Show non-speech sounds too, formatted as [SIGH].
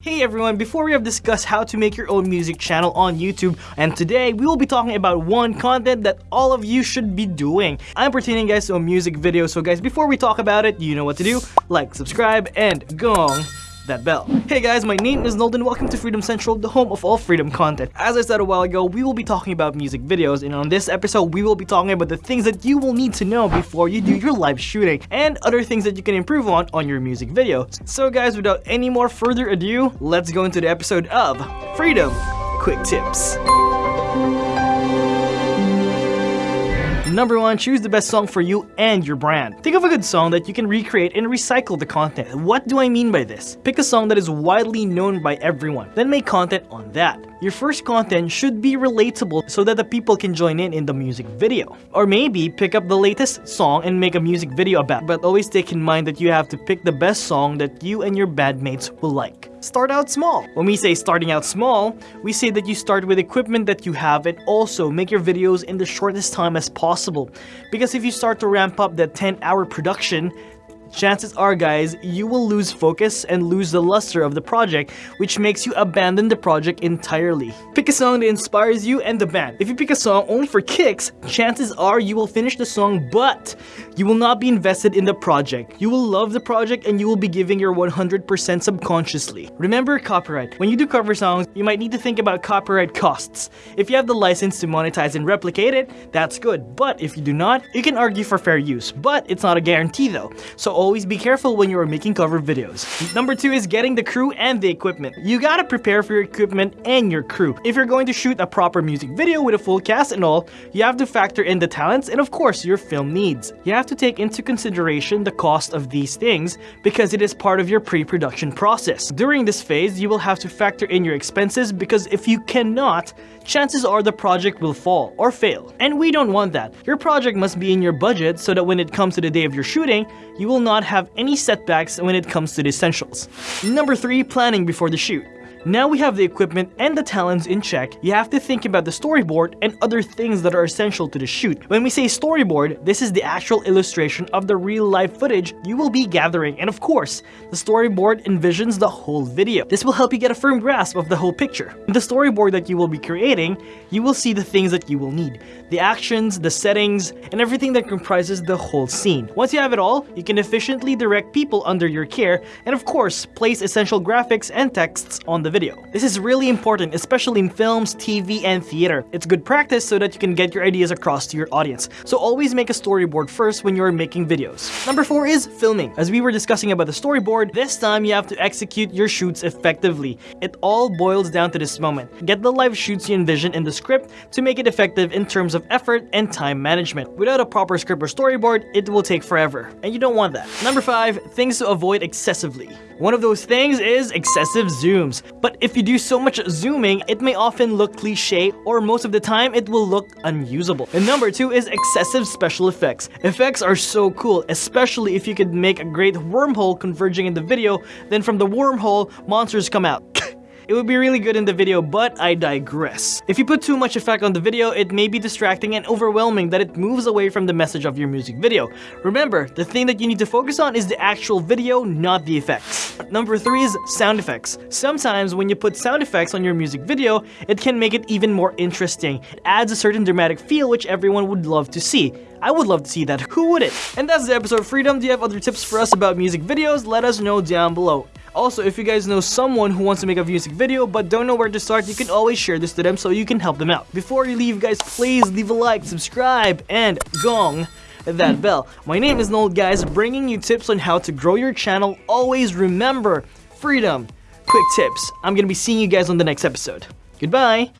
Hey everyone, before we have discussed how to make your own music channel on YouTube, and today we will be talking about one content that all of you should be doing. I'm pertaining guys to a music video, so guys, before we talk about it, you know what to do. Like, subscribe, and gong that bell. Hey guys, my name is Noel and welcome to Freedom Central, the home of all freedom content. As I said a while ago, we will be talking about music videos and on this episode, we will be talking about the things that you will need to know before you do your live shooting and other things that you can improve on on your music videos. So guys, without any more further ado, let's go into the episode of Freedom Quick Tips. Number 1. Choose the best song for you and your brand. Think of a good song that you can recreate and recycle the content. What do I mean by this? Pick a song that is widely known by everyone, then make content on that. Your first content should be relatable so that the people can join in in the music video. Or maybe pick up the latest song and make a music video about but always take in mind that you have to pick the best song that you and your bandmates will like. Start out small. When we say starting out small, we say that you start with equipment that you have and also make your videos in the shortest time as possible. Because if you start to ramp up that 10 hour production, chances are guys, you will lose focus and lose the luster of the project, which makes you abandon the project entirely. Pick a song that inspires you and the band. If you pick a song only for kicks, chances are you will finish the song, but you will not be invested in the project. You will love the project and you will be giving your 100% subconsciously. Remember copyright. When you do cover songs, you might need to think about copyright costs. If you have the license to monetize and replicate it, that's good. But if you do not, you can argue for fair use. But it's not a guarantee though. So always be careful when you are making cover videos. Number two is getting the crew and the equipment. You gotta prepare for your equipment and your crew. If you're going to shoot a proper music video with a full cast and all, you have to factor in the talents and of course your film needs. You have to take into consideration the cost of these things because it is part of your pre-production process. During this phase, you will have to factor in your expenses because if you cannot, chances are the project will fall or fail. And we don't want that. Your project must be in your budget so that when it comes to the day of your shooting, you will not have any setbacks when it comes to the essentials. Number 3. Planning before the shoot. Now we have the equipment and the talents in check, you have to think about the storyboard and other things that are essential to the shoot. When we say storyboard, this is the actual illustration of the real life footage you will be gathering and of course, the storyboard envisions the whole video. This will help you get a firm grasp of the whole picture. In the storyboard that you will be creating, you will see the things that you will need. The actions, the settings, and everything that comprises the whole scene. Once you have it all, you can efficiently direct people under your care and of course, place essential graphics and texts on the the video. This is really important, especially in films, TV, and theater. It's good practice so that you can get your ideas across to your audience. So always make a storyboard first when you're making videos. Number 4 is filming. As we were discussing about the storyboard, this time you have to execute your shoots effectively. It all boils down to this moment. Get the live shoots you envision in the script to make it effective in terms of effort and time management. Without a proper script or storyboard, it will take forever, and you don't want that. Number 5. Things to avoid excessively. One of those things is excessive zooms. But if you do so much zooming, it may often look cliche or most of the time it will look unusable. And number two is excessive special effects. Effects are so cool, especially if you could make a great wormhole converging in the video, then from the wormhole, monsters come out. It would be really good in the video, but I digress. If you put too much effect on the video, it may be distracting and overwhelming that it moves away from the message of your music video. Remember, the thing that you need to focus on is the actual video, not the effects. Number 3 is sound effects. Sometimes when you put sound effects on your music video, it can make it even more interesting. It adds a certain dramatic feel which everyone would love to see. I would love to see that, who wouldn't? And that's the episode of Freedom. Do you have other tips for us about music videos? Let us know down below. Also, if you guys know someone who wants to make a music video but don't know where to start, you can always share this to them so you can help them out. Before you leave guys, please leave a like, subscribe, and gong that [LAUGHS] bell. My name is Noel guys, bringing you tips on how to grow your channel. Always remember, freedom, quick tips. I'm gonna be seeing you guys on the next episode. Goodbye!